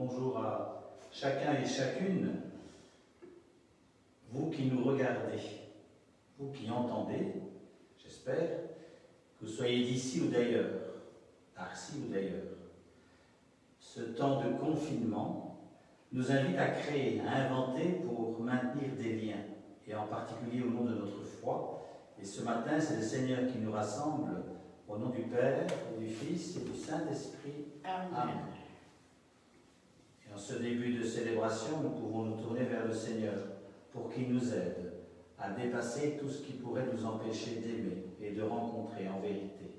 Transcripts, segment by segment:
Bonjour à chacun et chacune, vous qui nous regardez, vous qui entendez, j'espère, que vous soyez d'ici ou d'ailleurs, d'Arcy ou d'ailleurs. Ce temps de confinement nous invite à créer, à inventer pour maintenir des liens, et en particulier au nom de notre foi. Et ce matin, c'est le Seigneur qui nous rassemble au nom du Père, et du Fils et du Saint-Esprit. Amen. Ce début de célébration, nous pouvons nous tourner vers le Seigneur pour qu'il nous aide à dépasser tout ce qui pourrait nous empêcher d'aimer et de rencontrer en vérité.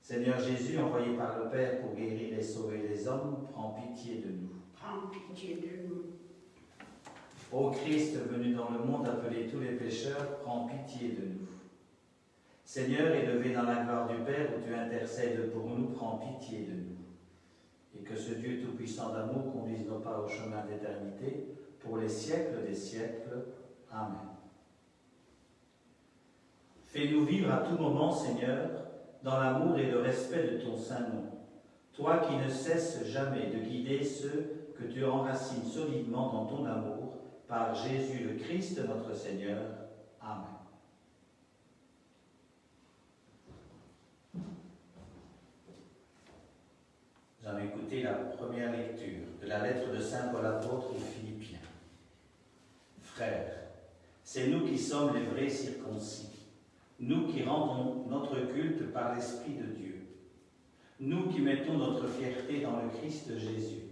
Seigneur Jésus, envoyé par le Père pour guérir et sauver les hommes, prends pitié de nous. Prends pitié de nous. Ô Christ venu dans le monde appeler tous les pécheurs, prends pitié de nous. Seigneur, élevé dans la gloire du Père où tu intercèdes pour nous, prends pitié de nous. Et que ce Dieu tout-puissant d'amour conduise nos pas au chemin d'éternité pour les siècles des siècles. Amen. Fais-nous vivre à tout moment, Seigneur, dans l'amour et le respect de ton saint nom. Toi qui ne cesses jamais de guider ceux que tu enracines solidement dans ton amour, par Jésus le Christ notre Seigneur. Amen. Nous allons écouter la première lecture de la lettre de Saint Paul apôtre aux Philippiens. Frères, c'est nous qui sommes les vrais circoncis, nous qui rendons notre culte par l'Esprit de Dieu, nous qui mettons notre fierté dans le Christ Jésus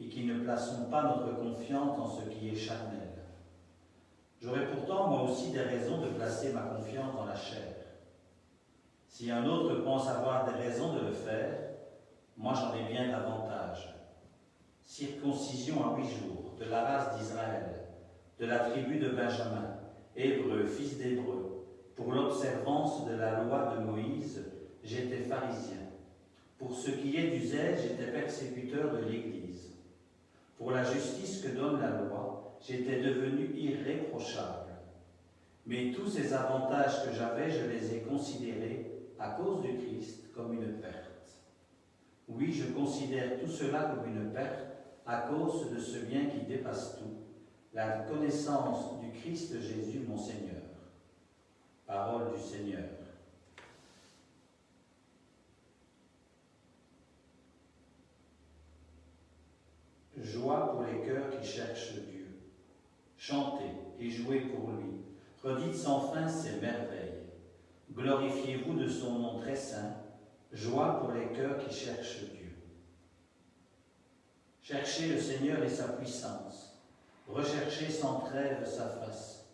et qui ne plaçons pas notre confiance en ce qui est charnel. J'aurais pourtant moi aussi des raisons de placer ma confiance dans la chair. Si un autre pense avoir des raisons de le faire, moi j'en ai bien davantage. Circoncision à huit jours, de la race d'Israël, de la tribu de Benjamin, hébreu, fils d'hébreu, pour l'observance de la loi de Moïse, j'étais pharisien. Pour ce qui est du zèle, j'étais persécuteur de l'Église. Pour la justice que donne la loi, j'étais devenu irréprochable. Mais tous ces avantages que j'avais, je les ai considérés, à cause du Christ, comme une perte. Oui, je considère tout cela comme une perte à cause de ce bien qui dépasse tout, la connaissance du Christ Jésus mon Seigneur. Parole du Seigneur. Joie pour les cœurs qui cherchent Dieu. Chantez et jouez pour lui. Redites sans fin ses merveilles. Glorifiez-vous de son nom très saint. Joie pour les cœurs qui cherchent Dieu. Cherchez le Seigneur et sa puissance. Recherchez sans trêve sa face.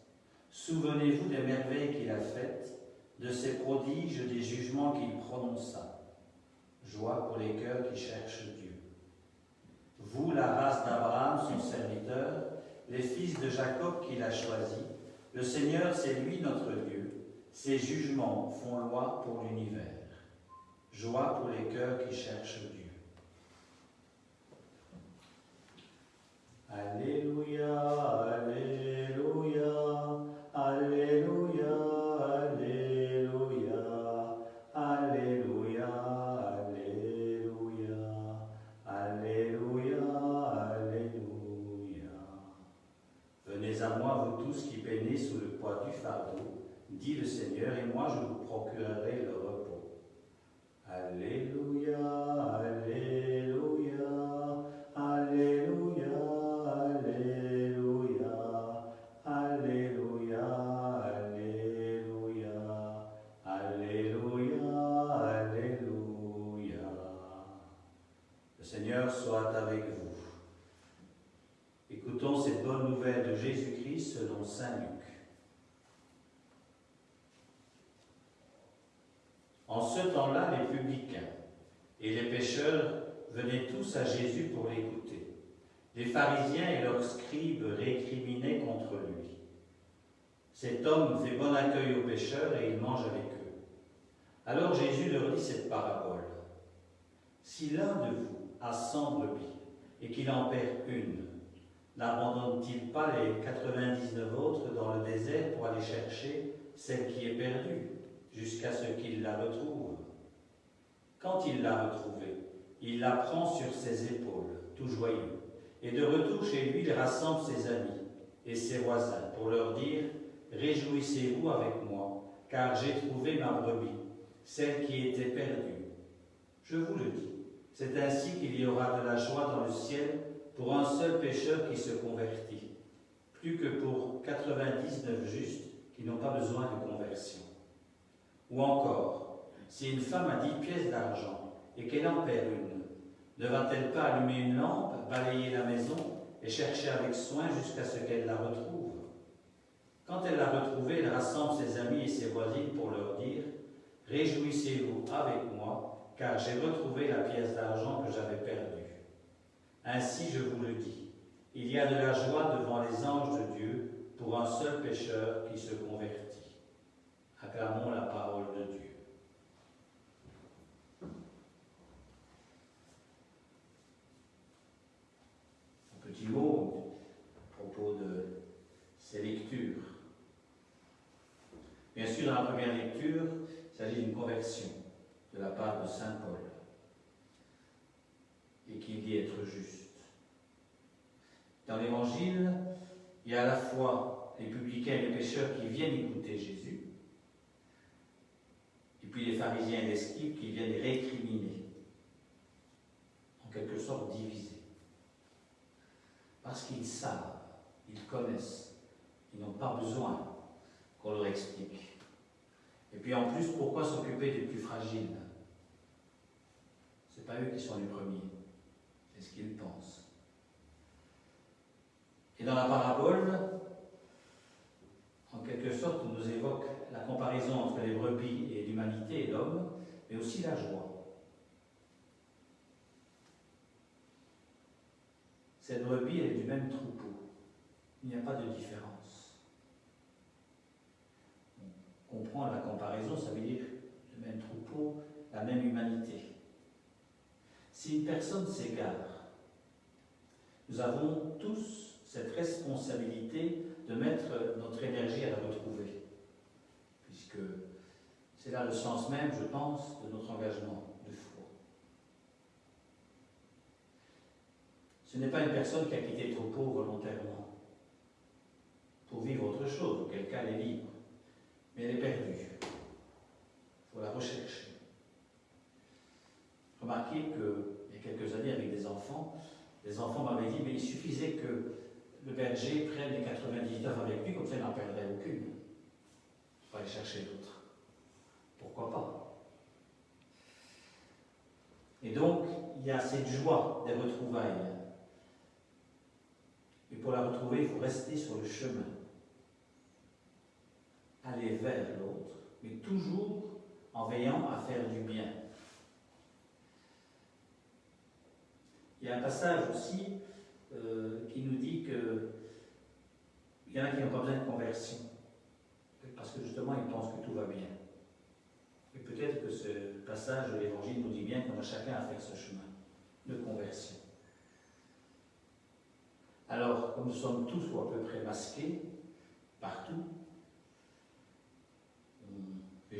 Souvenez-vous des merveilles qu'il a faites, de ses prodiges, des jugements qu'il prononça. Joie pour les cœurs qui cherchent Dieu. Vous, la race d'Abraham, son serviteur, les fils de Jacob qu'il a choisis, le Seigneur, c'est lui notre Dieu. Ses jugements font loi pour l'univers. Joie pour les cœurs qui cherchent Dieu. Alléluia, Alléluia, Alléluia, Alléluia, Alléluia, Alléluia, Alléluia, Alléluia. Venez à moi, vous tous qui peinez sous le poids du fardeau, dit le Seigneur, et moi je vous procurerai le repos. Alléluia, Alléluia, Alléluia, Alléluia, Alléluia, Alléluia, Alléluia, Alléluia. Le Seigneur soit avec vous. Écoutons cette bonne nouvelle de Jésus-Christ selon Saint Luc. En ce temps-là, les publicains et les pécheurs venaient tous à Jésus pour l'écouter. Les pharisiens et leurs scribes récriminaient contre lui. Cet homme fait bon accueil aux pécheurs et il mange avec eux. Alors Jésus leur dit cette parabole. Si l'un de vous a cent brebis et qu'il en perd une, n'abandonne-t-il pas les 99 autres dans le désert pour aller chercher celle qui est perdue jusqu'à ce qu'il la retrouve? Quand il l'a retrouvée, il la prend sur ses épaules tout joyeux. Et de retour chez lui, il rassemble ses amis et ses voisins pour leur dire Réjouissez-vous avec moi, car j'ai trouvé ma brebis, celle qui était perdue. Je vous le dis, c'est ainsi qu'il y aura de la joie dans le ciel pour un seul pécheur qui se convertit, plus que pour 99 justes qui n'ont pas besoin de conversion. Ou encore, si une femme a 10 pièces d'argent et qu'elle en perd une, ne va-t-elle pas allumer une lampe, balayer la maison et chercher avec soin jusqu'à ce qu'elle la retrouve? Quand elle l'a retrouvée, elle rassemble ses amis et ses voisines pour leur dire Réjouissez-vous avec moi, car j'ai retrouvé la pièce d'argent que j'avais perdue. Ainsi, je vous le dis, il y a de la joie devant les anges de Dieu pour un seul pécheur qui se convertit. Acclamons la parole de Dieu. Un petit mot à propos de ces lectures. Dans la première lecture, il s'agit d'une conversion de la part de Saint Paul et qui dit être juste. Dans l'Évangile, il y a à la fois les publicains et les pécheurs qui viennent écouter Jésus, et puis les pharisiens et les scribes qui viennent récriminer, en quelque sorte diviser. Parce qu'ils savent, ils connaissent, ils n'ont pas besoin qu'on leur explique. Et puis en plus, pourquoi s'occuper des plus fragiles? Ce n'est pas eux qui sont les premiers, c'est ce qu'ils pensent. Et dans la parabole, en quelque sorte, on nous évoque la comparaison entre les brebis et l'humanité et l'homme, mais aussi la joie. Cette brebis, elle est du même troupeau. Il n'y a pas de différence. La comparaison, ça veut dire le même troupeau, la même humanité. Si une personne s'égare, nous avons tous cette responsabilité de mettre notre énergie à la retrouver. Puisque c'est là le sens même, je pense, de notre engagement de foi. Ce n'est pas une personne qui a quitté le troupeau volontairement pour vivre autre chose, auquel cas elle est libre, mais elle est perdue. Il faut la rechercher. Remarquez qu'il y a quelques années, avec des enfants, les enfants m'avaient dit, mais il suffisait que le berger prenne les 99 avec lui, comme ça il n'en perdrait aucune. Il faut aller chercher d'autres. Pourquoi pas? Et donc, il y a cette joie des retrouvailles. Et pour la retrouver, il faut rester sur le chemin. Aller vers l'autre, mais toujours en veillant à faire du bien. Il y a un passage aussi euh, qui nous dit que il y en a qui n'ont pas besoin de conversion, parce que justement ils pensent que tout va bien. Et peut-être que ce passage de l'Évangile nous dit bien qu'on a chacun à faire ce chemin de conversion. Alors, comme nous sommes tous ou à peu près masqués, partout,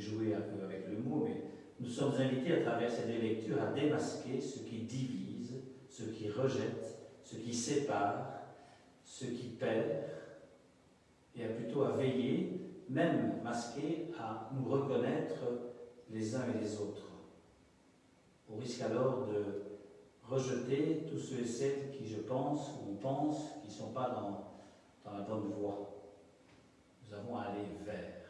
jouer un peu avec le mot, mais nous sommes invités à travers ces deux lectures à démasquer ce qui divise, ce qui rejette, ce qui sépare, ce qui perd, et à plutôt à veiller, même masqué, à nous reconnaître les uns et les autres. On risque alors de rejeter tous ceux et celles qui, je pense, ou on pense, qui ne sont pas dans, dans la bonne voie. Nous avons à aller vers.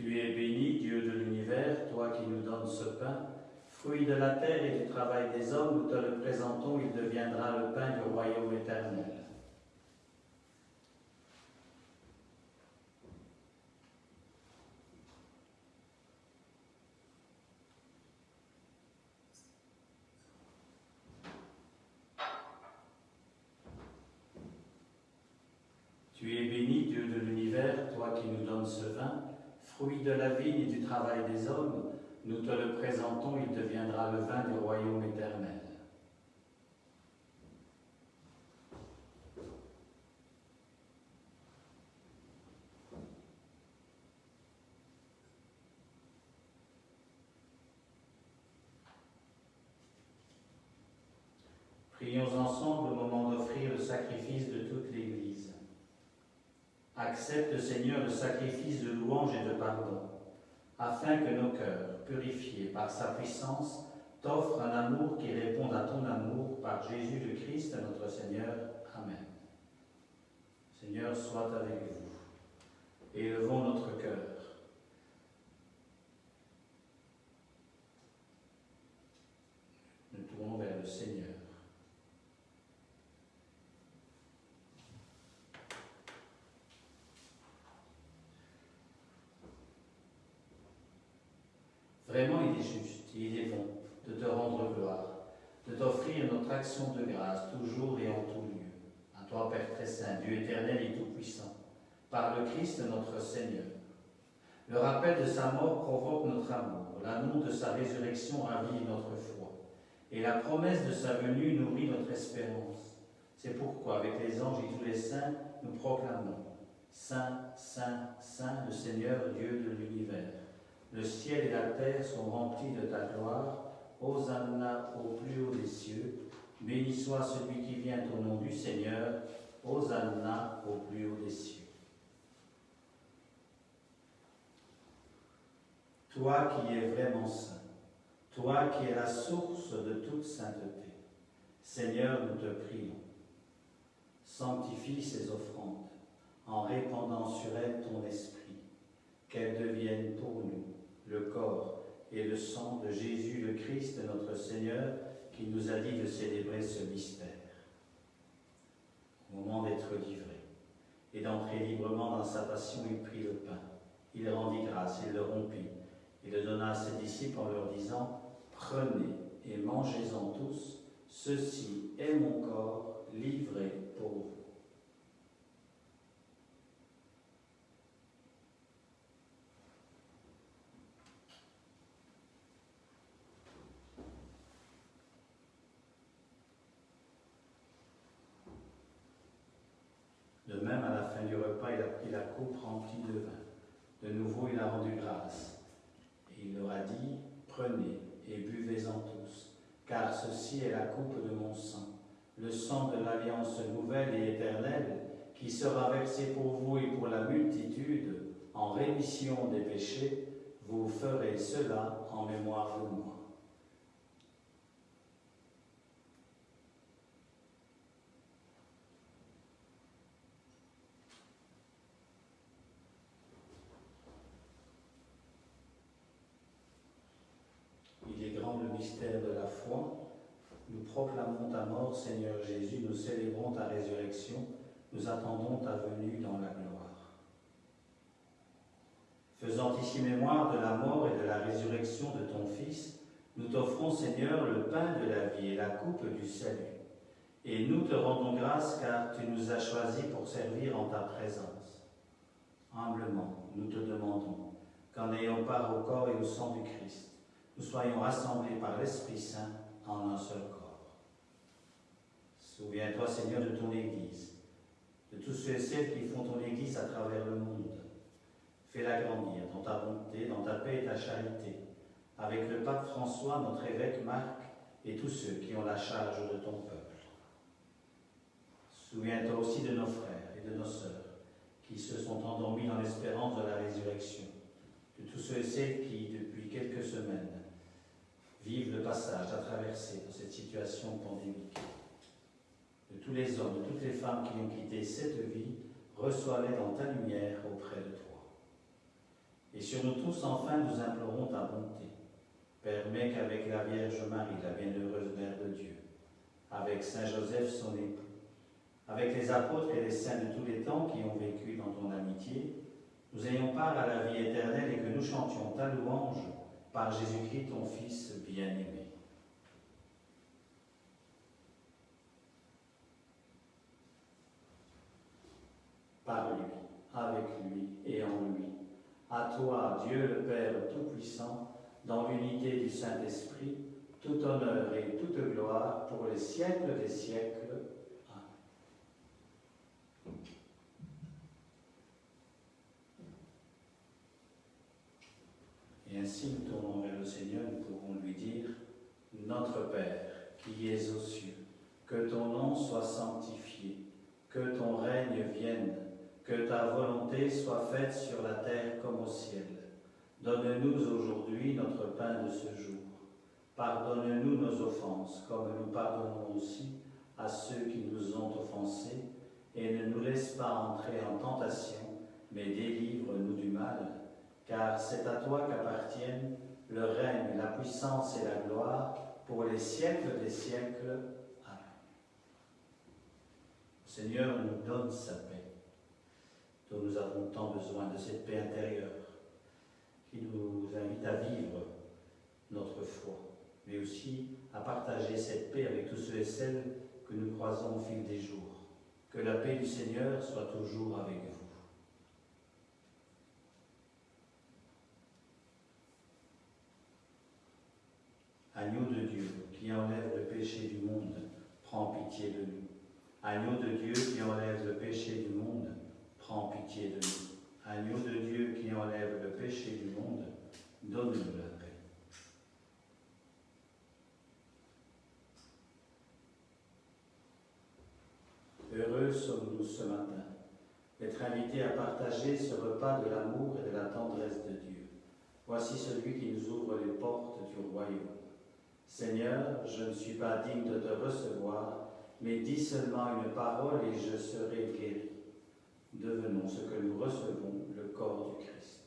Tu es béni, Dieu de l'univers, toi qui nous donnes ce pain. Fruit de la terre et du travail des hommes, nous te le présentons, il deviendra le pain du royaume éternel. Tu es béni, Dieu de l'univers, toi qui nous donnes ce vin, fruit de la vigne et du travail des hommes, nous te le présentons, il deviendra le vin du royaume éternel. Prions ensemble au moment d'offrir le sacrifice de toute l'Église. Seigneur, le sacrifice de louange et de pardon, afin que nos cœurs, purifiés par sa puissance, t'offrent un amour qui réponde à ton amour par Jésus le Christ, notre Seigneur. Amen. Seigneur, soit avec vous. Élevons notre cœur. Nous tournons vers le Seigneur. Vraiment, il est juste, il est bon de te rendre gloire, de t'offrir notre action de grâce toujours et en tout lieu. À toi, Père très saint, Dieu éternel et tout-puissant, par le Notre Seigneur. Le rappel de sa mort provoque notre amour, l'annonce de sa résurrection ravive notre foi, et la promesse de sa venue nourrit notre espérance. C'est pourquoi, avec les anges et tous les saints, nous proclamons Saint, Saint, Saint, le Seigneur Dieu de l'univers. Le ciel et la terre sont remplis de ta gloire. Hosanna au plus haut des cieux. Béni soit celui qui vient au nom du Seigneur. Hosanna au plus haut des cieux. Toi qui es vraiment saint, toi qui es la source de toute sainteté, Seigneur, nous te prions. Sanctifie ces offrandes en répandant sur elles ton esprit, qu'elles deviennent pour nous le corps et le sang de Jésus le Christ, notre Seigneur, qui nous a dit de célébrer ce mystère. Au moment d'être livré et d'entrer librement dans sa passion, il prit le pain. Il rendit grâce, il le rompit. Il le donna à ses disciples en leur disant, Prenez et mangez-en tous, ceci est mon corps livré pour vous. De même, à la fin du repas, il a pris la coupe remplie de vin. De nouveau, il a rendu grâce. Il leur a dit, prenez et buvez-en tous, car ceci est la coupe de mon sang, le sang de l'alliance nouvelle et éternelle, qui sera versé pour vous et pour la multitude en rémission des péchés. Vous ferez cela en mémoire de moi. Il est grand le mystère de la foi. Nous proclamons ta mort, Seigneur Jésus, nous célébrons ta résurrection, nous attendons ta venue dans la gloire. Faisant ici mémoire de la mort et de la résurrection de ton Fils, nous t'offrons, Seigneur, le pain de la vie et la coupe du salut. Et nous te rendons grâce car tu nous as choisis pour servir en ta présence. Humblement, nous te demandons qu'en ayant part au corps et au sang du Christ, nous soyons rassemblés par l'Esprit Saint en un seul corps. Souviens-toi, Seigneur, de ton Église, de tous ceux et celles qui font ton Église à travers le monde. Fais-la grandir dans ta bonté, dans ta paix et ta charité, avec le pape François, notre évêque Marc, et tous ceux qui ont la charge de ton peuple. Souviens-toi aussi de nos frères et de nos sœurs qui se sont endormis dans l'espérance de la résurrection, de tous ceux et celles qui, depuis quelques semaines, vivent le passage à traverser dans cette situation pandémique. De tous les hommes, de toutes les femmes qui ont quitté cette vie, reçois-les dans ta lumière auprès de toi. Et sur nous tous, enfin, nous implorons ta bonté. Permets qu'avec la Vierge Marie, la bienheureuse Mère de Dieu, avec Saint Joseph, son époux, avec les apôtres et les saints de tous les temps qui ont vécu dans ton amitié, nous ayons part à la vie éternelle et que nous chantions ta louange par Jésus-Christ, ton Fils bien-aimé. Par lui, avec lui et en lui. À toi, Dieu le Père Tout-Puissant, dans l'unité du Saint-Esprit, tout honneur et toute gloire pour les siècles des siècles. Et ainsi nous tournons vers le Seigneur, nous pouvons lui dire, Notre Père, qui es aux cieux, que ton nom soit sanctifié, que ton règne vienne, que ta volonté soit faite sur la terre comme au ciel. Donne-nous aujourd'hui notre pain de ce jour. Pardonne-nous nos offenses, comme nous pardonnons aussi à ceux qui nous ont offensés, et ne nous laisse pas entrer en tentation, mais délivre-nous du mal car c'est à toi qu'appartiennent le règne, la puissance et la gloire pour les siècles des siècles. Amen. Le Seigneur nous donne sa paix, dont nous avons tant besoin de cette paix intérieure, qui nous invite à vivre notre foi, mais aussi à partager cette paix avec tous ceux et celles que nous croisons au fil des jours. Que la paix du Seigneur soit toujours avec vous. Agneau de Dieu qui enlève le péché du monde, prends pitié de nous. Agneau de Dieu qui enlève le péché du monde, prends pitié de nous. Agneau de Dieu qui enlève le péché du monde, donne-nous la paix. Heureux sommes-nous ce matin d'être invités à partager ce repas de l'amour et de la tendresse de Dieu. Voici celui qui nous ouvre les portes du royaume. Seigneur, je ne suis pas digne de te recevoir, mais dis seulement une parole et je serai guéri. Devenons ce que nous recevons, le corps du Christ.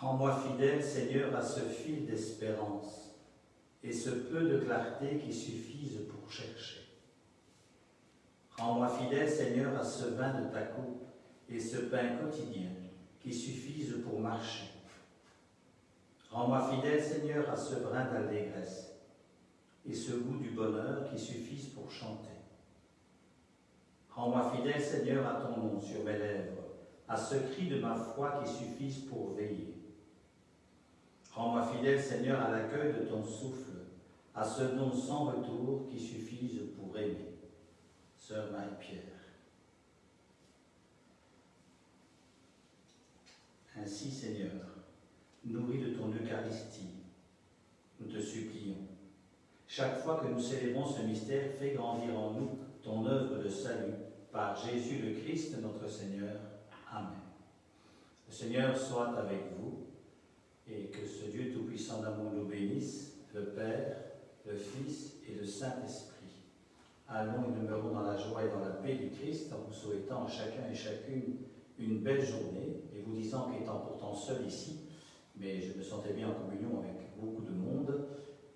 Rends-moi fidèle, Seigneur, à ce fil d'espérance et ce peu de clarté qui suffisent pour chercher. Rends-moi fidèle, Seigneur, à ce vin de ta coupe et ce pain quotidien qui suffisent pour marcher. Rends-moi fidèle, Seigneur, à ce brin d'allégresse et ce goût du bonheur qui suffisent pour chanter. Rends-moi fidèle, Seigneur, à ton nom sur mes lèvres, à ce cri de ma foi qui suffisent pour veiller. Rends-moi fidèle, Seigneur, à l'accueil de ton souffle, à ce don sans retour qui suffise pour aimer. Sœur Marie-Pierre. Ainsi, Seigneur, nourris de ton Eucharistie, nous te supplions. Chaque fois que nous célébrons ce mystère, fais grandir en nous ton œuvre de salut par Jésus le Christ, notre Seigneur. Amen. Le Seigneur soit avec vous et que ce Dieu Tout-Puissant d'amour nous bénisse, le Père, le Fils et le Saint-Esprit. Allons et demeurons dans la joie et dans la paix du Christ en vous souhaitant à chacun et chacune une belle journée et vous disant qu'étant pourtant seul ici, mais je me sentais bien en communion avec beaucoup de monde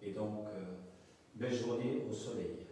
et donc euh, belle journée au soleil.